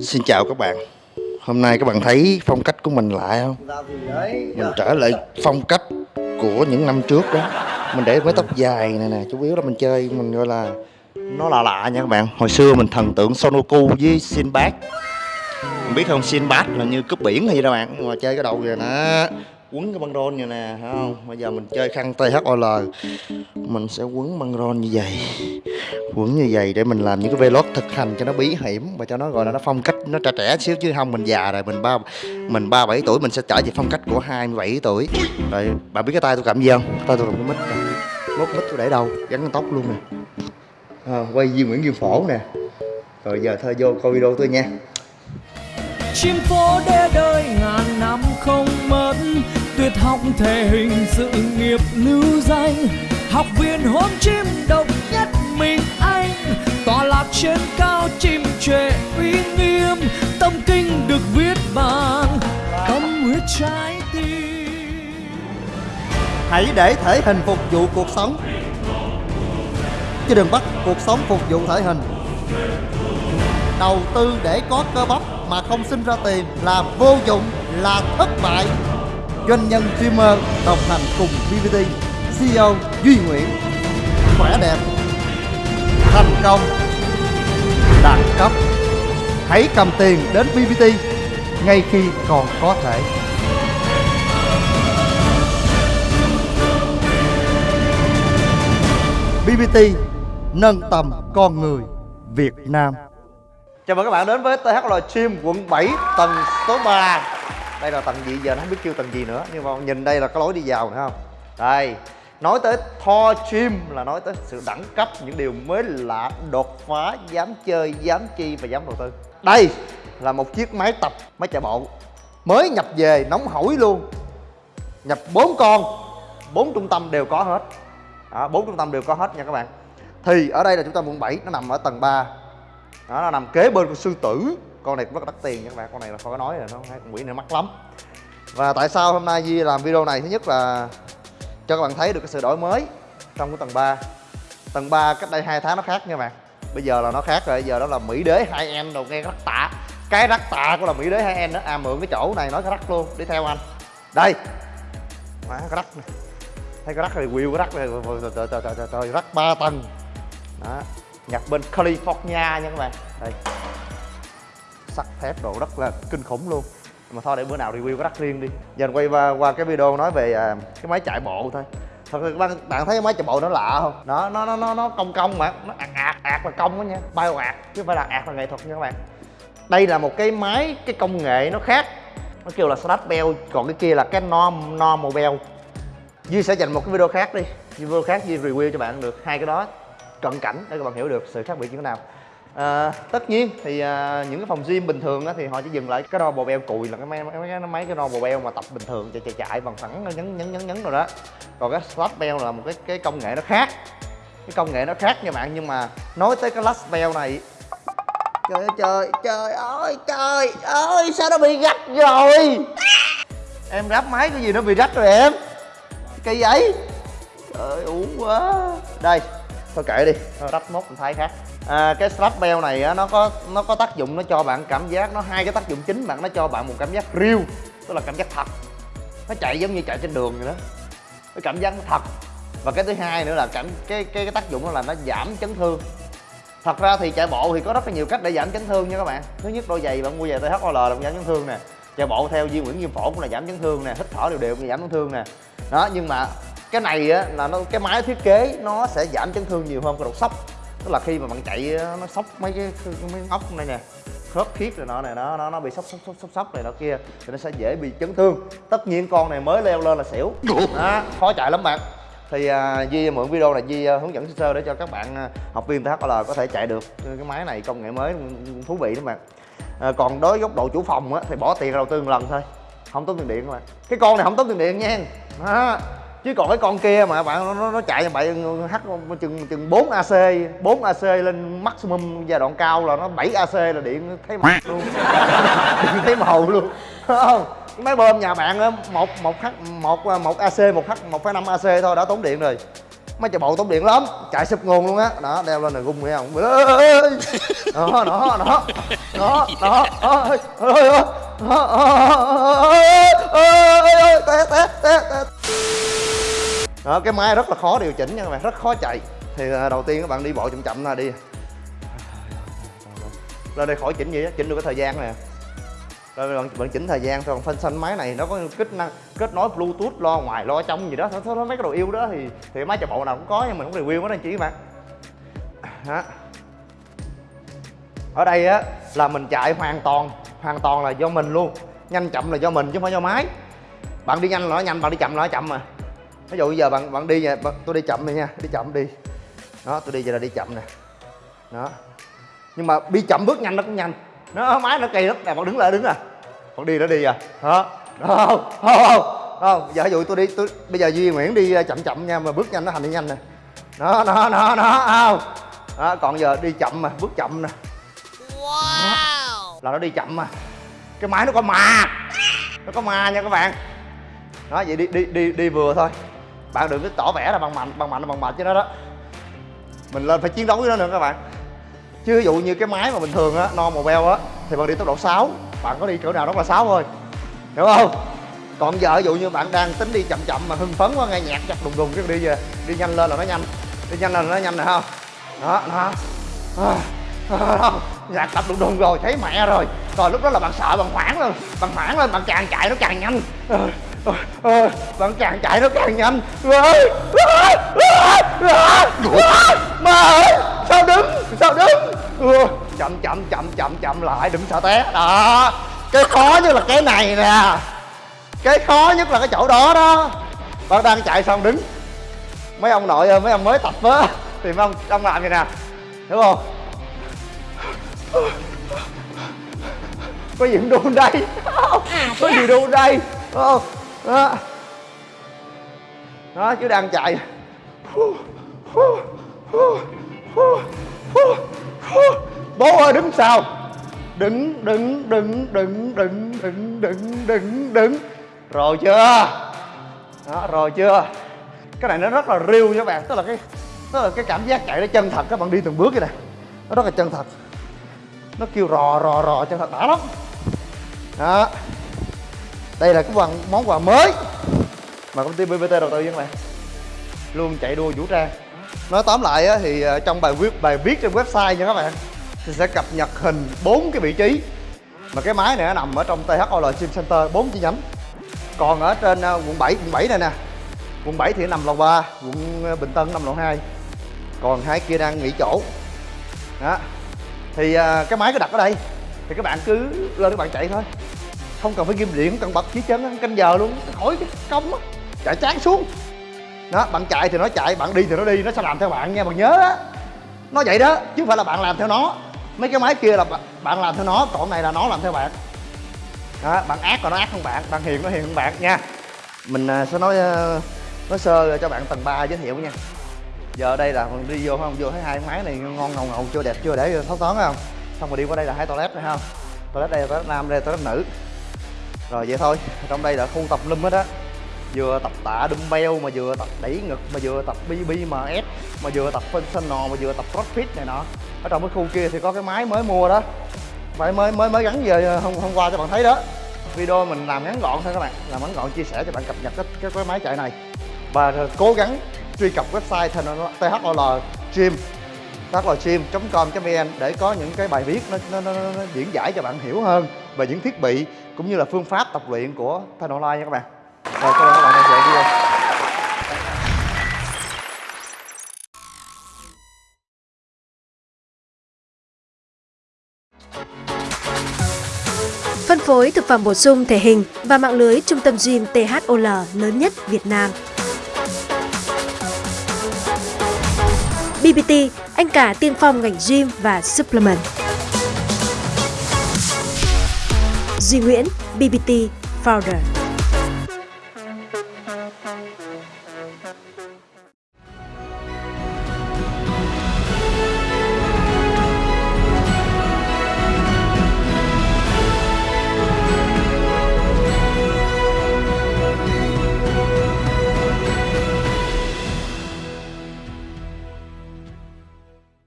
Xin chào các bạn. Hôm nay các bạn thấy phong cách của mình lại không? Mình trở lại phong cách của những năm trước đó. Mình để mái tóc dài này nè, Chủ yếu là mình chơi, mình gọi là Nó là lạ nha các bạn. Hồi xưa mình thần tượng Sonoku với Sinbad. Mình biết không, Sinbad là như cướp biển hay gì đâu bạn mà chơi cái đầu kìa nè quấn cái băng rôn như nè thấy không? Bây giờ mình chơi khăn THOL mình sẽ quấn băng rôn như vậy. Quấn như vậy để mình làm những cái vlog thực hành cho nó bí hiểm và cho nó gọi là nó phong cách nó trẻ trẻ xíu chứ không mình già rồi mình ba mình ba bảy tuổi mình sẽ trở về phong cách của 27 tuổi. Rồi bạn biết cái tay tôi cầm gì không? Tay tôi cầm cái mít mốt mít tôi để đâu? Gắn cái tóc luôn nè. À, quay Duy Nguyễn Duy Phổ nè. Rồi giờ thôi vô coi video tôi nha chim phố để đời ngàn năm không mất. Tuyệt học thể hình sự nghiệp lưu danh. Học viên hôm chim độc nhất mình anh. Tọa lạc trên cao chim trệ uy nghiêm. Tâm kinh được viết bằng tâm huyết trái tim. Hãy để thể hình phục vụ cuộc sống. Chứ đừng bắt cuộc sống phục vụ thể hình. Đầu tư để có cơ bắp mà không sinh ra tiền là vô dụng, là thất bại. Doanh nhân streamer đồng hành cùng BBT CEO Duy Nguyễn. Khỏe đẹp, thành công, đẳng cấp. Hãy cầm tiền đến BBT ngay khi còn có thể. BBT nâng tầm con người Việt Nam. Chào mừng các bạn đến với THL Gym quận 7 tầng số 3 Đây là tầng gì giờ nó không biết kêu tầng gì nữa Nhưng mà nhìn đây là có lối đi vào nữa không? Đây Nói tới Thor Gym là nói tới sự đẳng cấp Những điều mới lạ, đột phá, dám chơi, dám chi và dám đầu tư. Đây là một chiếc máy tập, máy chạy bộ Mới nhập về, nóng hổi luôn. Nhập 4 con bốn trung tâm đều có hết. Đó, 4 trung tâm đều có hết nha các bạn. Thì ở đây là chúng ta quận 7 Nó nằm ở tầng 3 đó nó nằm kế bên con sư tử con này cũng rất là đắt tiền các bạn con này là không nói rồi nó hai con quỷ này mắc lắm và tại sao hôm nay Di làm video này thứ nhất là cho các bạn thấy được cái sự đổi mới trong cái tầng 3 tầng 3 cách đây hai tháng nó khác nha bạn bây giờ là nó khác rồi giờ đó là mỹ đế hai em đầu nghe rắc tạ cái rắc tạ của là mỹ đế hai em đó à mượn cái chỗ này nói cái rắc luôn đi theo anh đây má cái rắc này thấy cái rắc này quyêu cái rắc này trời trời trời trời rắc ba tầng đó nhập bên California nha các bạn. Đây. Sắt thép độ rất là kinh khủng luôn. Mà thôi để bữa nào review cái đắt riêng đi. Giờ quay qua, qua cái video nói về à, cái máy chạy bộ thôi. Thật sự bạn, bạn thấy cái máy chạy bộ nó lạ không? Nó nó nó nó, nó cong cong mà. Nó ạt ạt ạt là cong đó nha. Bao ạt chứ phải là ạt là nghệ thuật nha các bạn. Đây là một cái máy cái công nghệ nó khác. Nó kêu là slash bell còn cái kia là cái norm normal bell. Duy sẽ dành một cái video khác đi. Video khác duy review cho bạn được. Hai cái đó cận cảnh để các bạn hiểu được sự khác biệt như thế nào. À, tất nhiên thì à, những cái phòng gym bình thường á, thì họ chỉ dừng lại cái đo bò beo cùi là cái máy mấy cái mấy cái đo bò beo mà tập bình thường chạy chạy chạy bằng phẳng ờ, nhấn nhấn nhấn nhấn rồi đó. Còn cái slap bell là một cái cái công nghệ nó khác cái công nghệ nó khác nha bạn. Nhưng mà nói tới cái last bell này trời ơi trời trời ơi trời ơi sao nó bị rách rồi? Em ráp máy cái gì nó bị rách rồi em? Cây vậy? Trời uống quá. Đây thôi kệ đi. Thôi rách mốt mình thay khác. À, cái strap bell này á, nó có nó có tác dụng nó cho bạn cảm giác nó hai cái tác dụng chính bạn nó cho bạn một cảm giác real tức là cảm giác thật. Nó chạy giống như chạy trên đường vậy đó. Cái cảm giác nó thật. Và cái thứ hai nữa là cảm cái cái, cái tác dụng đó là nó giảm chấn thương. Thật ra thì chạy bộ thì có rất là nhiều cách để giảm chấn thương nha các bạn. Thứ nhất đôi giày bạn mua giày THOL là giảm chấn thương nè. Chạy bộ theo Duy Nguyễn Diêm Phổ cũng là giảm chấn thương nè. Hít thở đều đều cũng giảm chấn thương nè. Đó nhưng mà cái này á là nó cái máy thiết kế nó sẽ giảm chấn thương nhiều hơn cái độ sốc. Tức là khi mà bạn chạy nó sốc mấy cái mấy ốc này nè khớp khiết rồi nọ này nó nó nó bị sốc sốc sốc sốc sốc này nọ kia thì nó sẽ dễ bị chấn thương. Tất nhiên con này mới leo lên là xỉu. Đó, khó chạy lắm bạn. Thì uh, Di mượn video này Di uh, hướng dẫn sơ sơ để cho các bạn uh, học viên THL có thể chạy được cái máy này công nghệ mới thú vị đó bạn. À, còn đối với góc độ chủ phòng á, thì bỏ tiền đầu tư một lần thôi. Không tốn tiền điện các bạn. Cái con này không tốn tiền điện nha. Đó chứ còn cái con kia mà bạn nó, nó chạy như vậy h chừng chừng 4 ac 4 ac lên maximum giai đoạn cao là nó 7 ac là điện thấy mặt luôn điện thấy màu luôn không máy bơm nhà bạn á một một h một một ac một h một năm ac thôi đã tốn điện rồi máy chạy bộ tốn điện lắm chạy sụp nguồn luôn á đó đeo lên là gung nghe không đó đó đó đó đó ơi ơi ơi té té té té đó cái máy rất là khó điều chỉnh nha các bạn rất khó chạy. Thì ờ, đầu tiên các bạn đi bộ chậm chậm là đi. Lên đây khỏi chỉnh gì đó, chỉnh được cái thời gian nè. Rồi bạn, bạn chỉnh thời gian thôi còn phanh xanh máy này nó có kết năng kết nối bluetooth lo ngoài lo trong gì đó thôi, thôi mấy cái đồ yêu đó thì thì máy chạy bộ nào cũng có nhưng mình không review nó anh chị các bạn. Đó. ở đây á là mình chạy hoàn toàn hoàn toàn là do mình luôn. Nhanh chậm là do mình chứ không phải do máy. Bạn đi nhanh là nó nhanh bạn đi chậm là nó chậm mà ví dụ bây giờ bạn bạn đi nha bạn, tôi đi chậm này nha đi chậm đi. Đó tôi đi giờ là đi chậm nè. Đó. Nhưng mà đi chậm bước nhanh nó cũng nhanh. Nó máy nó kỳ lắm. Nè bạn đứng lại đứng nè. Bạn đi nó đi à đó. Đó không không không. Không. Giờ ví dụ tôi đi tôi bây giờ duy nguyễn đi chậm chậm nha mà bước nhanh nó thành đi nhanh nè. Đó đó đó đó không. Đó còn giờ đi chậm mà bước chậm nè. Wow. là nó đi chậm mà. Cái máy nó có ma. Nó có ma nha các bạn. Đó vậy đi đi đi đi vừa thôi bạn đừng có tỏ vẻ là bằng mạnh bằng mạnh bằng mạnh chứ nó đó. Mình lên phải chiến đấu với nó nữa các bạn. Chứ ví dụ như cái máy mà bình thường á no màu beo á thì bạn đi tốc độ 6 bạn có đi chỗ nào đó là 6 thôi. Hiểu không? Còn giờ ví dụ như bạn đang tính đi chậm chậm mà hưng phấn quá nghe nhạc chặt đùng đùng cái đi về đi nhanh lên là nó nhanh đi nhanh lên là nó nhanh này không? Đó đó. À, à, nhạc tập đùng đùng rồi thấy mẹ rồi. Rồi lúc đó là bạn sợ bạn hoảng lên bạn hoảng lên bạn càng chạy nó càng nhanh. à, à, à, bạn càng chạy nó càng nhanh. Ơi mà ơi sao đứng sao đứng? Ừ, chậm chậm chậm chậm chậm lại đừng sợ té. Đó cái khó nhất là cái này nè. Cái khó nhất là cái chỗ đó đó. Bạn đang chạy xong đứng. Mấy ông nội ơi mấy ông mới tập á thì mấy ông ông làm gì nè. Hiểu không? Có gì cũng đun đây? Có gì đun đây? Không đó. đó, chứ đang chạy. Bố ơi, đứng sao? Đứng đứng đứng đứng đứng đứng đứng đứng đứng. Rồi chưa? Đó, rồi chưa? Cái này nó rất là riêu nha các bạn. Tức là cái, tức là cái cảm giác chạy nó chân thật. Các bạn đi từng bước vậy nè. Nó rất là chân thật. Nó kêu rò rò rò chân thật. Đã lắm. Đó đây là cái quần món quà mới. Mà công ty bbt đầu tư với các bạn. Luôn chạy đua vũ trang. Nói tóm lại á, thì ờ, trong bài viết bài viết trên website nha các bạn thì sẽ cập nhật hình bốn cái vị trí. Mà cái máy này nó nằm ở trong THOL Sim Center bốn chi nhánh. Còn ở trên ờ, quận 7 quận 7 này nè. Quận 7 thì nằm lầu 3 quận ờ, Bình Tân nằm lầu 2 còn hai kia đang nghỉ chỗ. Đó. Thì cái máy cứ đặt ở đây. Thì các bạn cứ lên các bạn chạy thôi không cần phải ghim điện không cần bật chỉ chân canh giờ luôn. Khỏi cái công á. Chạy chán xuống. Đó, bạn chạy thì nó chạy, bạn đi thì nó đi, nó sẽ làm theo bạn nha, bạn nhớ á. Nó vậy đó, chứ không phải là bạn làm theo nó. Mấy cái máy kia là bạn làm theo nó, còn này là nó làm theo bạn. Đó, bạn ác còn nó ác hơn bạn bạn hiền nó hiền hơn bạn nha. Mình à, sẽ nói ờ, nói sơ cho bạn tầng 3 giới thiệu nha. Giờ đây là mình đi vô không? Vô thấy hai máy này ngon ngầu ngầu, chưa đẹp, chưa để ờ, thấu toán không? Xong rồi đi qua đây là hai toilet phải không? Toilet đây là toilet nam, đây là toilet nữ rồi vậy thôi. Trong đây là khu tập lum hết á. Vừa tập tạ dumbbell mà vừa tập đẩy ngực mà vừa tập BBMS mà vừa tập functional mà vừa tập crossfit này nọ. Ở trong cái khu kia thì có cái máy mới mua đó. Phải mới mới mới gắn về ờ, hôm hôm qua cho bạn thấy đó. Video mình làm ngắn gọn thôi các bạn. Làm ngắn gọn chia sẻ cho bạn cập nhật cái cái, cái máy chạy này. Và cố gắng truy cập website THOL Gym thlgym.com.vn để có những cái bài viết nó, nó, nó, nó diễn giải cho bạn hiểu hơn về những thiết bị cũng như là phương pháp tập luyện của Thanh Online nha các bạn. Rồi các bạn đang xem video. Phân phối thực phẩm bổ sung thể hình và mạng lưới trung tâm gym THOL lớn nhất Việt Nam. BBT, anh cả tiên phong ngành gym và supplement. Duy Nguyễn, BBT Founder.